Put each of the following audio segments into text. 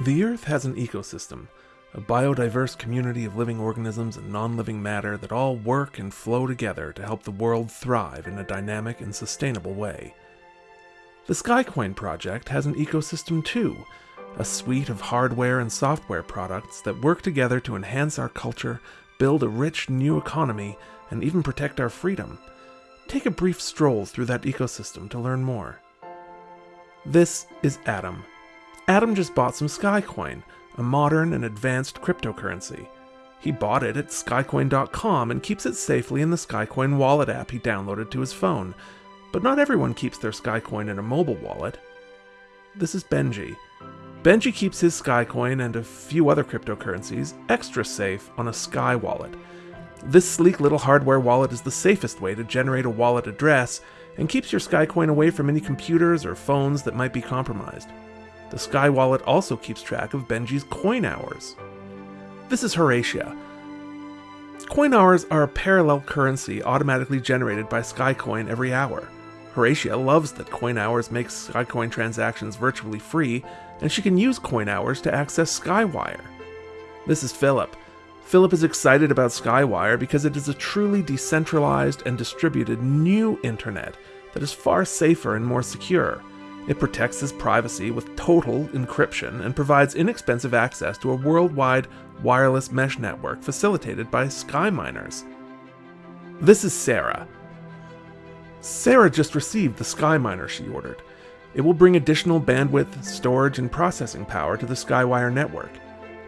The Earth has an ecosystem, a biodiverse community of living organisms and non living matter that all work and flow together to help the world thrive in a dynamic and sustainable way. The Skycoin project has an ecosystem too, a suite of hardware and software products that work together to enhance our culture, build a rich new economy, and even protect our freedom. Take a brief stroll through that ecosystem to learn more. This is Adam. Adam just bought some Skycoin, a modern and advanced cryptocurrency. He bought it at skycoin.com and keeps it safely in the Skycoin wallet app he downloaded to his phone. But not everyone keeps their Skycoin in a mobile wallet. This is Benji. Benji keeps his Skycoin and a few other cryptocurrencies extra safe on a Sky wallet. This sleek little hardware wallet is the safest way to generate a wallet address and keeps your Skycoin away from any computers or phones that might be compromised. The Sky Wallet also keeps track of Benji's coin hours. This is Horatia. Coin hours are a parallel currency automatically generated by Skycoin every hour. Horatia loves that coin hours makes Skycoin transactions virtually free, and she can use coin hours to access Skywire. This is Philip. Philip is excited about Skywire because it is a truly decentralized and distributed new internet that is far safer and more secure. It protects his privacy with total encryption and provides inexpensive access to a worldwide wireless mesh network facilitated by SkyMiners. This is Sarah. Sarah just received the SkyMiner she ordered. It will bring additional bandwidth, storage, and processing power to the Skywire network.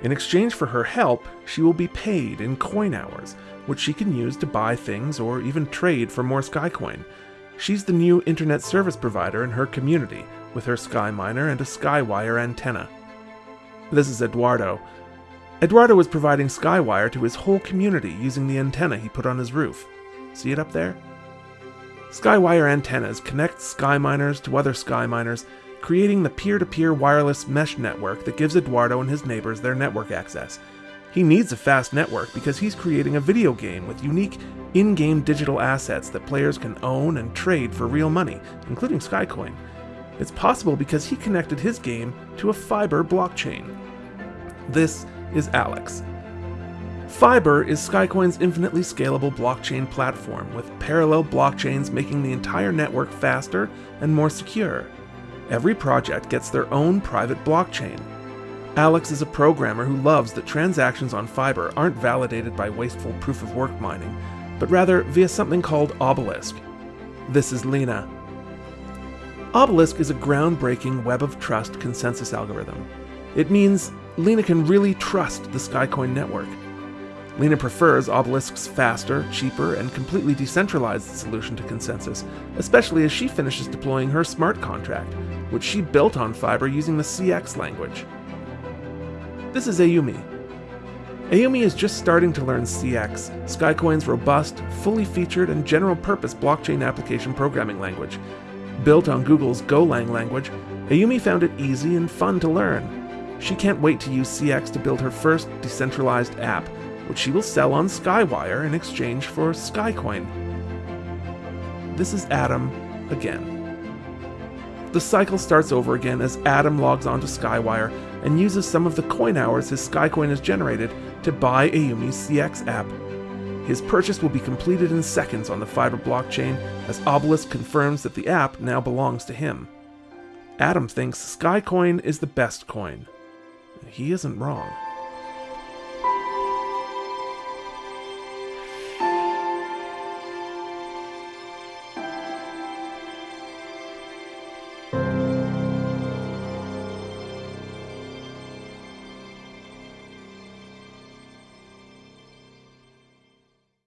In exchange for her help, she will be paid in coin hours, which she can use to buy things or even trade for more Skycoin. She's the new internet service provider in her community, with her SkyMiner and a Skywire antenna. This is Eduardo. Eduardo is providing Skywire to his whole community using the antenna he put on his roof. See it up there? Skywire antennas connect SkyMiners to other SkyMiners, creating the peer to peer wireless mesh network that gives Eduardo and his neighbors their network access. He needs a fast network because he's creating a video game with unique in game digital assets that players can own and trade for real money, including Skycoin. It's possible because he connected his game to a Fiber blockchain. This is Alex. Fiber is Skycoin's infinitely scalable blockchain platform, with parallel blockchains making the entire network faster and more secure. Every project gets their own private blockchain, Alex is a programmer who loves that transactions on Fiber aren't validated by wasteful proof of work mining, but rather via something called Obelisk. This is Lena. Obelisk is a groundbreaking web of trust consensus algorithm. It means Lena can really trust the Skycoin network. Lena prefers Obelisk's faster, cheaper, and completely decentralized solution to consensus, especially as she finishes deploying her smart contract, which she built on Fiber using the CX language. This is Ayumi. Ayumi is just starting to learn CX, Skycoin's robust, fully featured, and general purpose blockchain application programming language. Built on Google's Golang language, Ayumi found it easy and fun to learn. She can't wait to use CX to build her first decentralized app, which she will sell on Skywire in exchange for Skycoin. This is Adam again. The cycle starts over again as Adam logs onto Skywire and uses some of the coin hours his Skycoin has generated to buy Ayumi's CX app. His purchase will be completed in seconds on the Fiber blockchain as Obelisk confirms that the app now belongs to him. Adam thinks Skycoin is the best coin. He isn't wrong.